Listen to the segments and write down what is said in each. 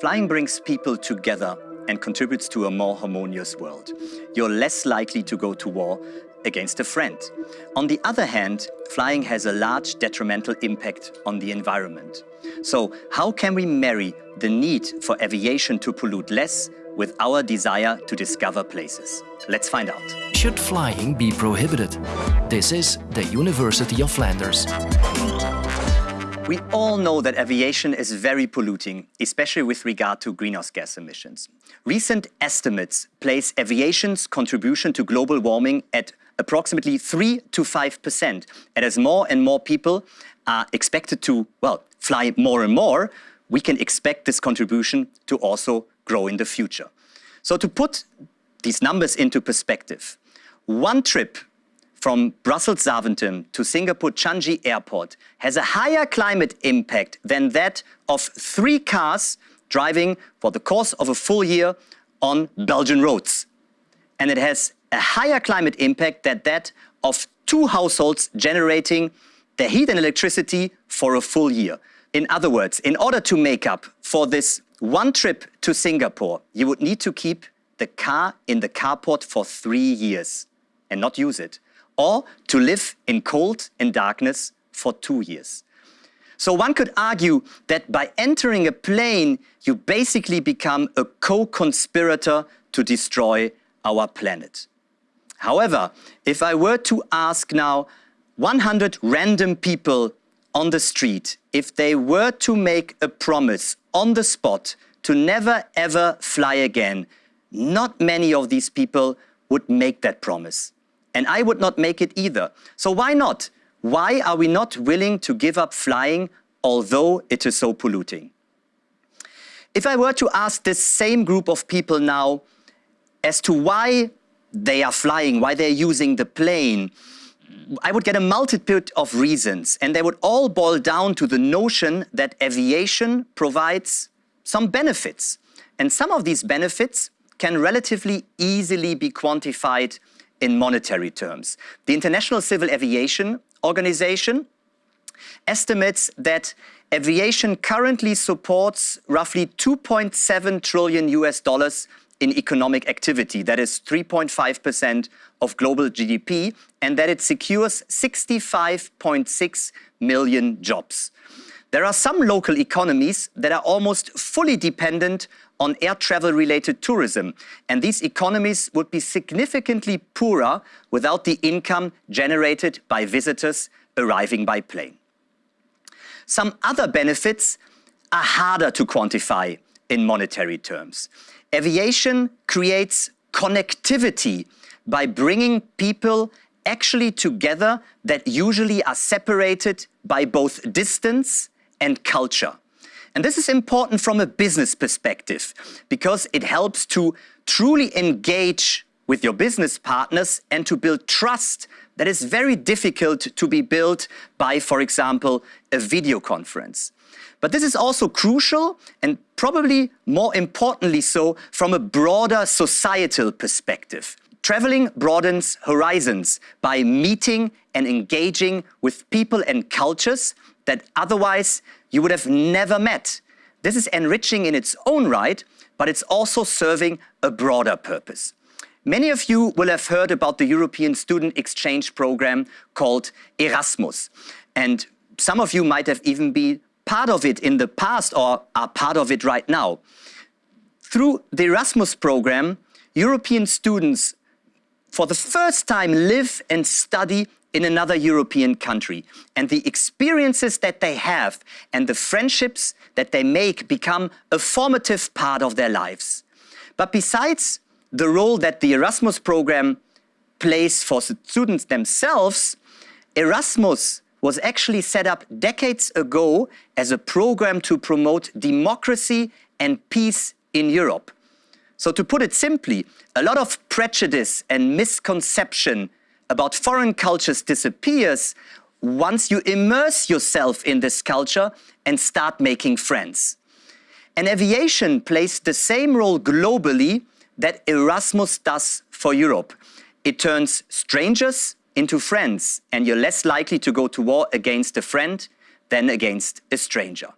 Flying brings people together and contributes to a more harmonious world. You're less likely to go to war against a friend. On the other hand, flying has a large detrimental impact on the environment. So how can we marry the need for aviation to pollute less with our desire to discover places? Let's find out. Should flying be prohibited? This is the University of Flanders. We all know that aviation is very polluting, especially with regard to greenhouse gas emissions. Recent estimates place aviation's contribution to global warming at approximately 3 to 5%. And as more and more people are expected to, well, fly more and more, we can expect this contribution to also grow in the future. So to put these numbers into perspective, one trip from Brussels Zaventem to Singapore Changi Airport has a higher climate impact than that of three cars driving for the course of a full year on Belgian roads. And it has a higher climate impact than that of two households generating the heat and electricity for a full year. In other words, in order to make up for this one trip to Singapore, you would need to keep the car in the carport for three years and not use it, or to live in cold and darkness for two years. So one could argue that by entering a plane, you basically become a co-conspirator to destroy our planet. However, if I were to ask now 100 random people on the street if they were to make a promise on the spot to never ever fly again, not many of these people would make that promise. And I would not make it either. So why not? Why are we not willing to give up flying although it is so polluting? If I were to ask this same group of people now as to why they are flying, why they're using the plane, I would get a multitude of reasons, and they would all boil down to the notion that aviation provides some benefits. And some of these benefits can relatively easily be quantified in monetary terms. The International Civil Aviation Organization estimates that aviation currently supports roughly 2.7 trillion US dollars in economic activity, that is 3.5% of global GDP, and that it secures 65.6 million jobs. There are some local economies that are almost fully dependent on air travel related tourism, and these economies would be significantly poorer without the income generated by visitors arriving by plane. Some other benefits are harder to quantify in monetary terms. Aviation creates connectivity by bringing people actually together that usually are separated by both distance and culture. And this is important from a business perspective because it helps to truly engage with your business partners and to build trust that is very difficult to be built by, for example, a video conference. But this is also crucial and probably more importantly so from a broader societal perspective. Traveling broadens horizons by meeting and engaging with people and cultures that otherwise you would have never met. This is enriching in its own right, but it's also serving a broader purpose. Many of you will have heard about the European Student Exchange Program called Erasmus. And some of you might have even been part of it in the past or are part of it right now. Through the Erasmus program, European students for the first time live and study in another European country. And the experiences that they have and the friendships that they make become a formative part of their lives. But besides the role that the Erasmus program plays for students themselves, Erasmus was actually set up decades ago as a program to promote democracy and peace in Europe. So to put it simply, a lot of prejudice and misconception about foreign cultures disappears once you immerse yourself in this culture and start making friends. And aviation plays the same role globally that Erasmus does for Europe. It turns strangers into friends, and you're less likely to go to war against a friend than against a stranger.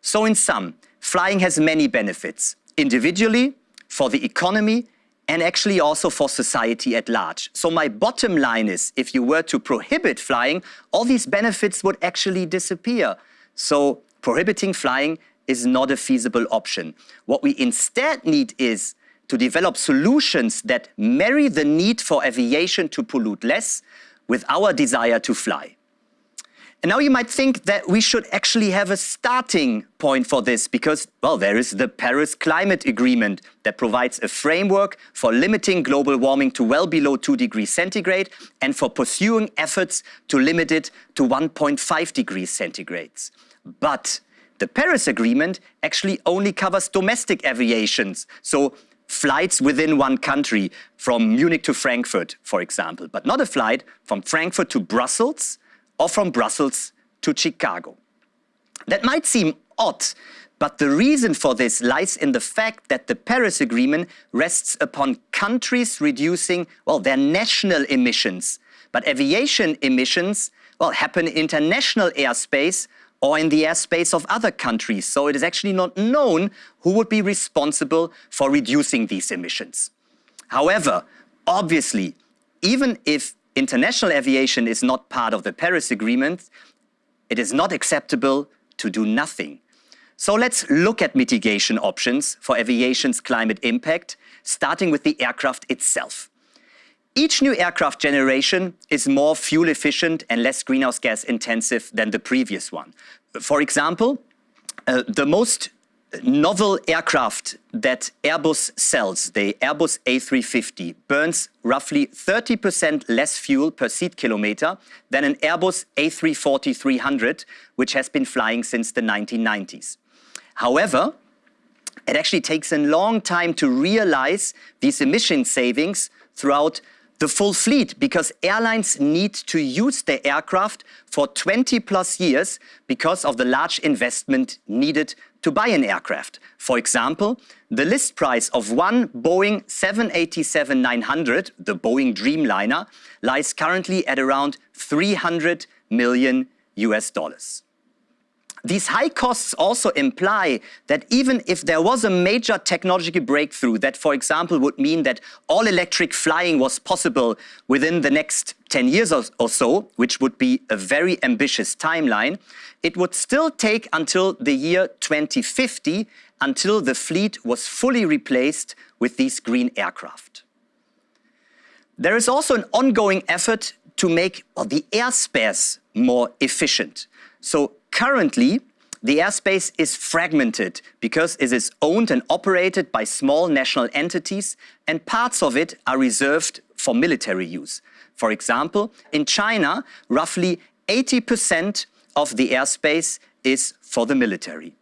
So in sum, flying has many benefits, individually, for the economy, and actually also for society at large. So my bottom line is, if you were to prohibit flying, all these benefits would actually disappear. So prohibiting flying is not a feasible option. What we instead need is to develop solutions that marry the need for aviation to pollute less with our desire to fly. And now you might think that we should actually have a starting point for this because, well, there is the Paris Climate Agreement that provides a framework for limiting global warming to well below 2 degrees centigrade and for pursuing efforts to limit it to 1.5 degrees centigrades. But the Paris Agreement actually only covers domestic aviations, so flights within one country, from Munich to Frankfurt, for example, but not a flight from Frankfurt to Brussels or from Brussels to Chicago. That might seem odd, but the reason for this lies in the fact that the Paris Agreement rests upon countries reducing, well, their national emissions. But aviation emissions, well, happen in international airspace or in the airspace of other countries. So it is actually not known who would be responsible for reducing these emissions. However, obviously, even if international aviation is not part of the Paris Agreement, it is not acceptable to do nothing. So let's look at mitigation options for aviation's climate impact, starting with the aircraft itself. Each new aircraft generation is more fuel efficient and less greenhouse gas intensive than the previous one. For example, uh, the most novel aircraft that Airbus sells, the Airbus A350, burns roughly 30% less fuel per seat kilometer than an Airbus A340-300, which has been flying since the 1990s. However, it actually takes a long time to realize these emission savings throughout the full fleet because airlines need to use their aircraft for 20 plus years because of the large investment needed to buy an aircraft. For example, the list price of one Boeing 787-900, the Boeing Dreamliner, lies currently at around 300 million US dollars. These high costs also imply that even if there was a major technological breakthrough that, for example, would mean that all electric flying was possible within the next 10 years or so, which would be a very ambitious timeline, it would still take until the year 2050 until the fleet was fully replaced with these green aircraft. There is also an ongoing effort to make well, the airspace more efficient. So Currently, the airspace is fragmented because it is owned and operated by small national entities and parts of it are reserved for military use. For example, in China, roughly 80% of the airspace is for the military.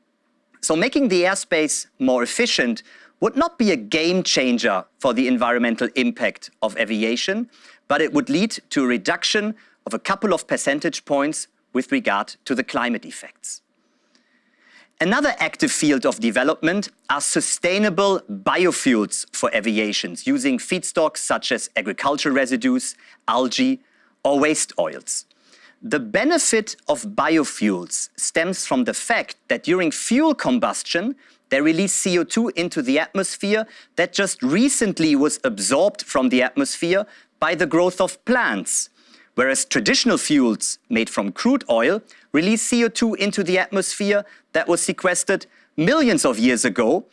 So making the airspace more efficient would not be a game changer for the environmental impact of aviation, but it would lead to a reduction of a couple of percentage points with regard to the climate effects. Another active field of development are sustainable biofuels for aviations using feedstocks such as agricultural residues, algae or waste oils. The benefit of biofuels stems from the fact that during fuel combustion, they release CO2 into the atmosphere that just recently was absorbed from the atmosphere by the growth of plants whereas traditional fuels made from crude oil release CO2 into the atmosphere that was sequestered millions of years ago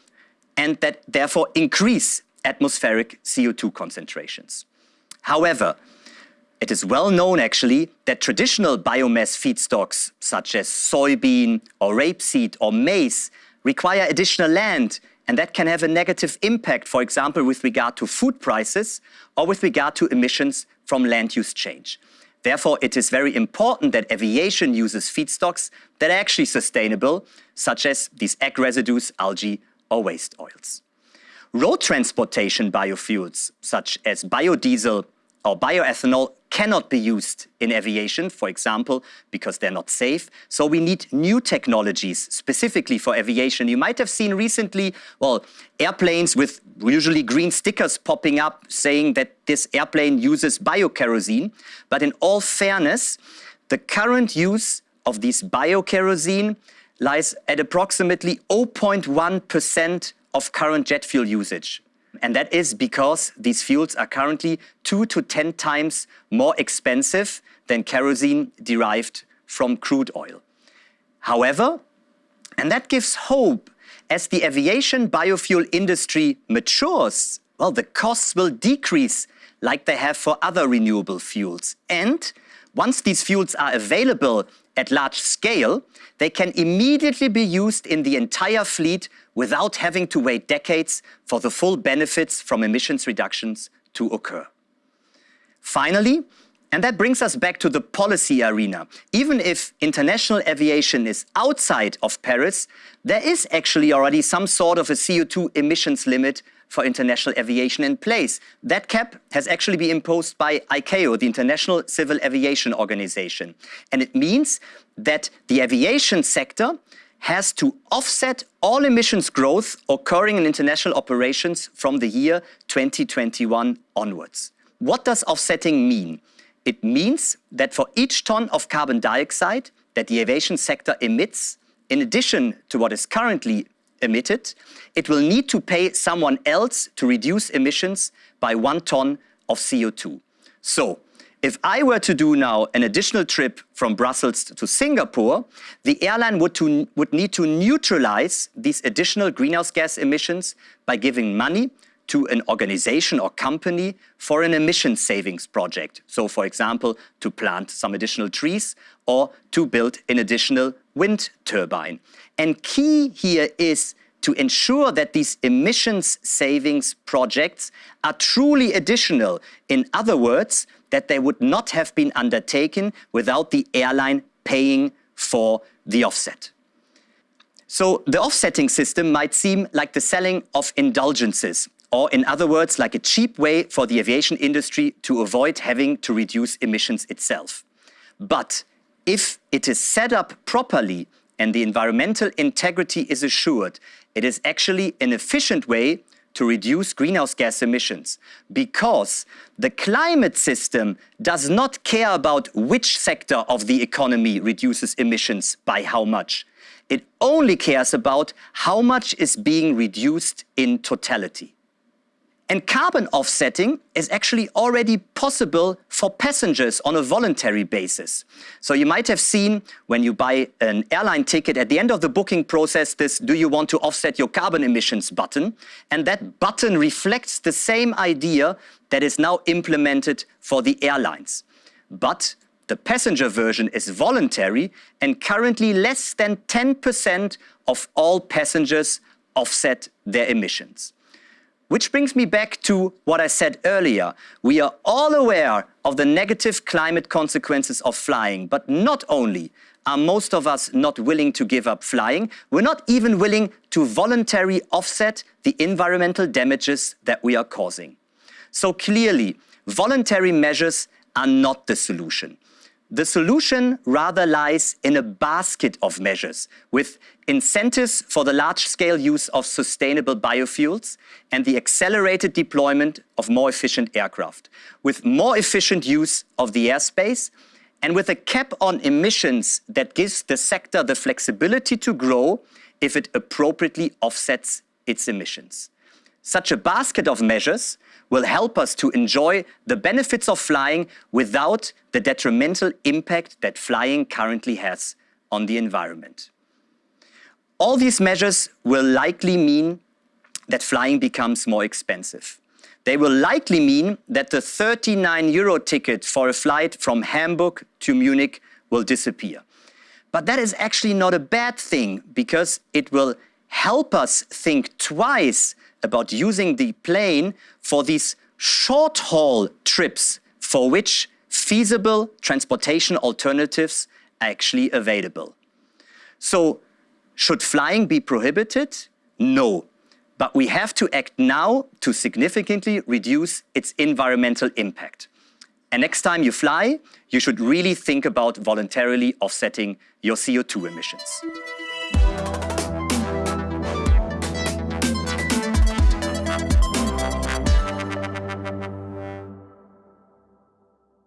and that therefore increase atmospheric CO2 concentrations. However, it is well known actually that traditional biomass feedstocks such as soybean or rapeseed or maize require additional land and that can have a negative impact, for example, with regard to food prices or with regard to emissions from land use change. Therefore, it is very important that aviation uses feedstocks that are actually sustainable, such as these ag residues, algae or waste oils. Road transportation biofuels, such as biodiesel or bioethanol cannot be used in aviation, for example, because they're not safe. So we need new technologies specifically for aviation. You might have seen recently, well, airplanes with usually green stickers popping up saying that this airplane uses biokerosene. But in all fairness, the current use of this biokerosene lies at approximately 0.1% of current jet fuel usage. And that is because these fuels are currently two to 10 times more expensive than kerosene derived from crude oil. However, and that gives hope, as the aviation biofuel industry matures, well, the costs will decrease like they have for other renewable fuels. And once these fuels are available at large scale, they can immediately be used in the entire fleet without having to wait decades for the full benefits from emissions reductions to occur. Finally, and that brings us back to the policy arena. Even if international aviation is outside of Paris, there is actually already some sort of a CO2 emissions limit for international aviation in place. That cap has actually been imposed by ICAO, the International Civil Aviation Organization. And it means that the aviation sector has to offset all emissions growth occurring in international operations from the year 2021 onwards. What does offsetting mean? It means that for each ton of carbon dioxide that the aviation sector emits, in addition to what is currently emitted, it will need to pay someone else to reduce emissions by one ton of CO2. So if I were to do now an additional trip from Brussels to Singapore, the airline would, to, would need to neutralize these additional greenhouse gas emissions by giving money to an organization or company for an emission savings project. So for example, to plant some additional trees or to build an additional wind turbine. And key here is to ensure that these emissions savings projects are truly additional. In other words, that they would not have been undertaken without the airline paying for the offset. So the offsetting system might seem like the selling of indulgences, or in other words, like a cheap way for the aviation industry to avoid having to reduce emissions itself. But if it is set up properly and the environmental integrity is assured, it is actually an efficient way to reduce greenhouse gas emissions because the climate system does not care about which sector of the economy reduces emissions by how much. It only cares about how much is being reduced in totality. And carbon offsetting is actually already possible for passengers on a voluntary basis. So you might have seen when you buy an airline ticket at the end of the booking process this do you want to offset your carbon emissions button and that button reflects the same idea that is now implemented for the airlines. But the passenger version is voluntary and currently less than 10% of all passengers offset their emissions. Which brings me back to what I said earlier. We are all aware of the negative climate consequences of flying, but not only are most of us not willing to give up flying, we're not even willing to voluntarily offset the environmental damages that we are causing. So clearly, voluntary measures are not the solution. The solution rather lies in a basket of measures with incentives for the large-scale use of sustainable biofuels and the accelerated deployment of more efficient aircraft, with more efficient use of the airspace and with a cap on emissions that gives the sector the flexibility to grow if it appropriately offsets its emissions. Such a basket of measures will help us to enjoy the benefits of flying without the detrimental impact that flying currently has on the environment. All these measures will likely mean that flying becomes more expensive. They will likely mean that the 39 euro ticket for a flight from Hamburg to Munich will disappear. But that is actually not a bad thing because it will help us think twice about using the plane for these short-haul trips for which feasible transportation alternatives are actually available. So should flying be prohibited? No. But we have to act now to significantly reduce its environmental impact. And next time you fly, you should really think about voluntarily offsetting your CO2 emissions.